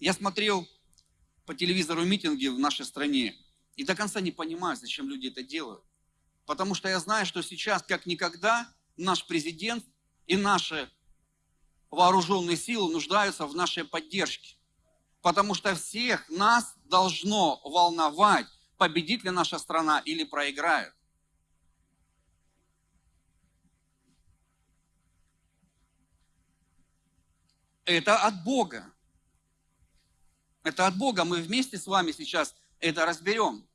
Я смотрел по телевизору митинги в нашей стране и до конца не понимаю, зачем люди это делают. Потому что я знаю, что сейчас, как никогда, наш президент и наши вооруженные силы нуждаются в нашей поддержке. Потому что всех нас должно волновать, победит ли наша страна или проиграет. Это от Бога. Это от Бога. Мы вместе с вами сейчас это разберем.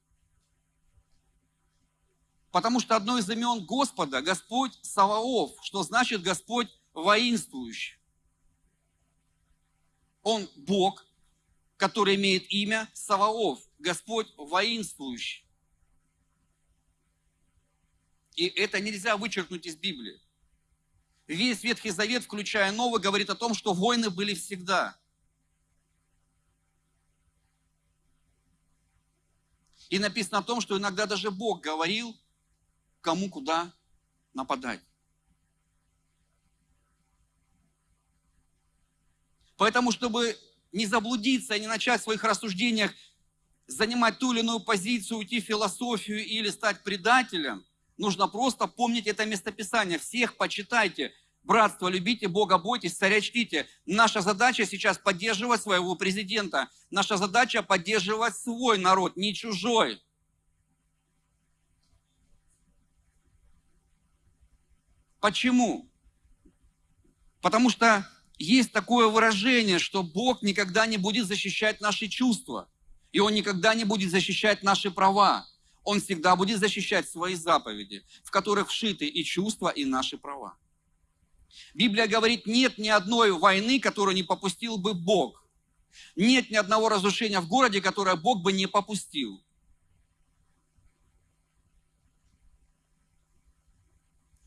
Потому что одно из имен Господа, Господь Саваоф, что значит Господь воинствующий. Он Бог, который имеет имя Саваоф, Господь воинствующий. И это нельзя вычеркнуть из Библии. Весь Ветхий Завет, включая Новый, говорит о том, что войны были всегда. И написано о том, что иногда даже Бог говорил, кому куда нападать. Поэтому, чтобы не заблудиться и не начать в своих рассуждениях занимать ту или иную позицию, уйти в философию или стать предателем, нужно просто помнить это местописание. Всех почитайте, братство любите, Бога бойтесь, царя чтите. Наша задача сейчас поддерживать своего президента. Наша задача поддерживать свой народ, не чужой. Почему? Потому что есть такое выражение, что Бог никогда не будет защищать наши чувства, и Он никогда не будет защищать наши права. Он всегда будет защищать свои заповеди, в которых вшиты и чувства, и наши права. Библия говорит, нет ни одной войны, которую не попустил бы Бог. Нет ни одного разрушения в городе, которое Бог бы не попустил.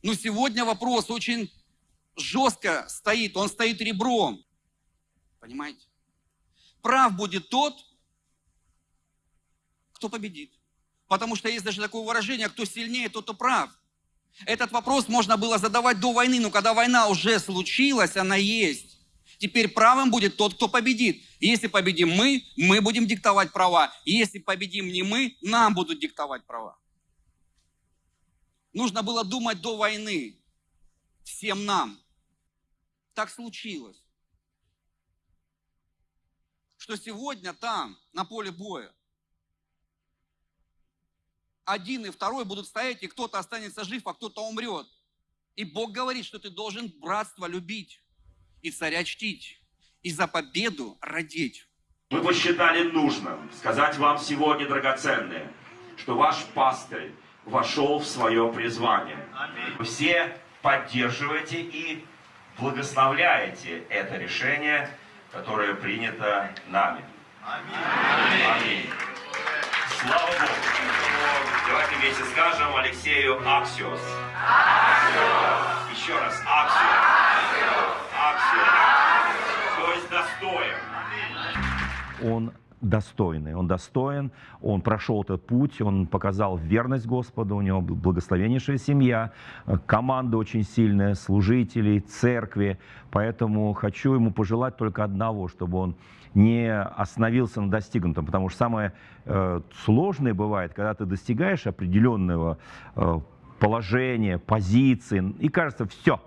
Но сегодня вопрос очень жестко стоит, он стоит ребром. Понимаете? Прав будет тот, кто победит. Потому что есть даже такое выражение, кто сильнее, тот и прав. Этот вопрос можно было задавать до войны, но когда война уже случилась, она есть. Теперь правым будет тот, кто победит. Если победим мы, мы будем диктовать права. Если победим не мы, нам будут диктовать права. Нужно было думать до войны. Всем нам. Так случилось. Что сегодня там, на поле боя, один и второй будут стоять, и кто-то останется жив, а кто-то умрет. И Бог говорит, что ты должен братство любить и царя чтить, и за победу родить. Мы посчитали нужным сказать вам сегодня, драгоценные, что ваш пастырь вошел в свое призвание. Вы все поддерживаете и благословляете это решение, которое принято нами. Аминь. Аминь. Слава Богу. Давайте вместе скажем Алексею Аксиос. Аксиос. Еще раз. Аксиос. Аксиос. То есть достоин. Он достойный, он достоин, он прошел этот путь, он показал верность Господу, у него благословеннейшая семья, команда очень сильная, служителей, церкви, поэтому хочу ему пожелать только одного, чтобы он не остановился на достигнутом, потому что самое э, сложное бывает, когда ты достигаешь определенного э, положения, позиции, и кажется, все,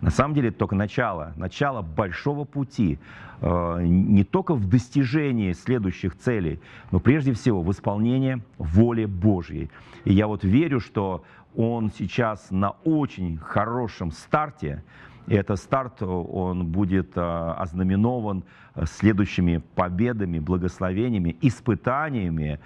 на самом деле это только начало, начало большого пути, э, не только в достижении следующих целей, но прежде всего в исполнении воли Божьей. И я вот верю, что он сейчас на очень хорошем старте, и этот старт, он будет а, ознаменован следующими победами, благословениями, испытаниями,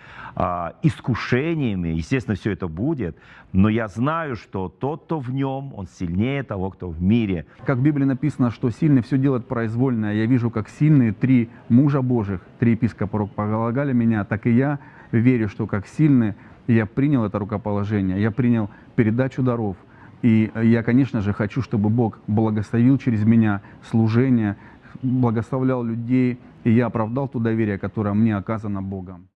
искушениями. Естественно, все это будет. Но я знаю, что тот, кто в нем, он сильнее того, кто в мире. Как в Библии написано, что сильный все делает произвольно. Я вижу, как сильные три мужа Божьих, три епископа полагали меня, так и я верю, что как сильные я принял это рукоположение, я принял передачу даров, и я, конечно же, хочу, чтобы Бог благословил через меня служение, благословлял людей, и я оправдал то доверие, которое мне оказано Богом.